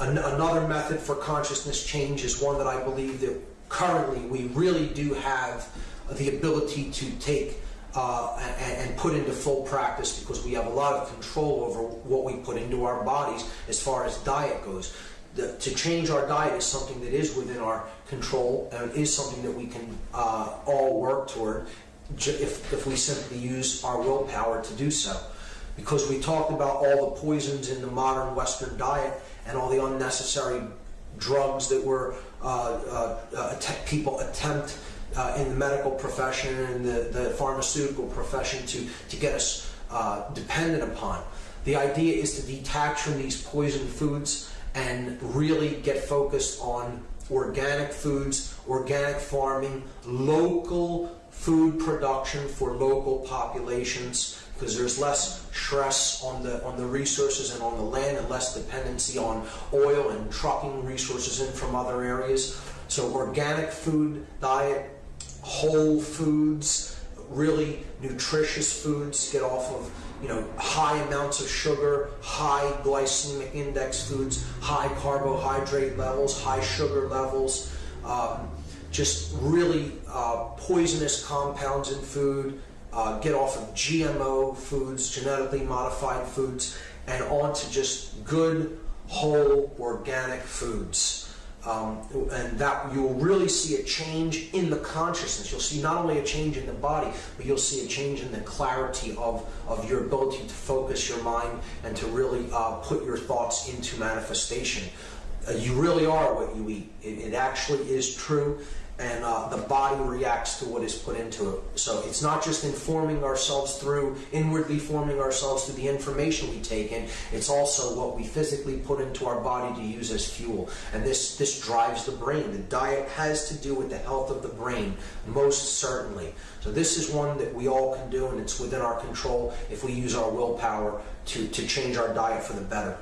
An- Another method for consciousness change is one that I believe that currently we really do have the ability to take uh, and, and put into full practice because we have a lot of control over what we put into our bodies as far as diet goes. The, to change our diet is something that is within our control and is something that we can uh, all work toward if, if we simply use our willpower to do so because we talked about all the poisons in the modern Western diet and all the unnecessary drugs that were uh, uh, uh, att- people attempt uh, in the medical profession and the, the pharmaceutical profession to, to get us uh, dependent upon. The idea is to detach from these poison foods and really get focused on organic foods, organic farming, local food production for local populations because there's less stress on the on the resources and on the land and less dependency on oil and trucking resources in from other areas. So organic food diet, whole foods, really nutritious foods, get off of you know high amounts of sugar, high glycemic index foods, high carbohydrate levels, high sugar levels. Um, just really uh, poisonous compounds in food, uh, get off of GMO foods, genetically modified foods, and onto just good, whole, organic foods. Um, and that you'll really see a change in the consciousness. You'll see not only a change in the body, but you'll see a change in the clarity of, of your ability to focus your mind and to really uh, put your thoughts into manifestation. Uh, you really are what you eat. It, it actually is true, and uh, the body reacts to what is put into it. So it's not just informing ourselves through, inwardly forming ourselves through the information we take in, it's also what we physically put into our body to use as fuel. And this, this drives the brain. The diet has to do with the health of the brain, most certainly. So this is one that we all can do, and it's within our control if we use our willpower to, to change our diet for the better.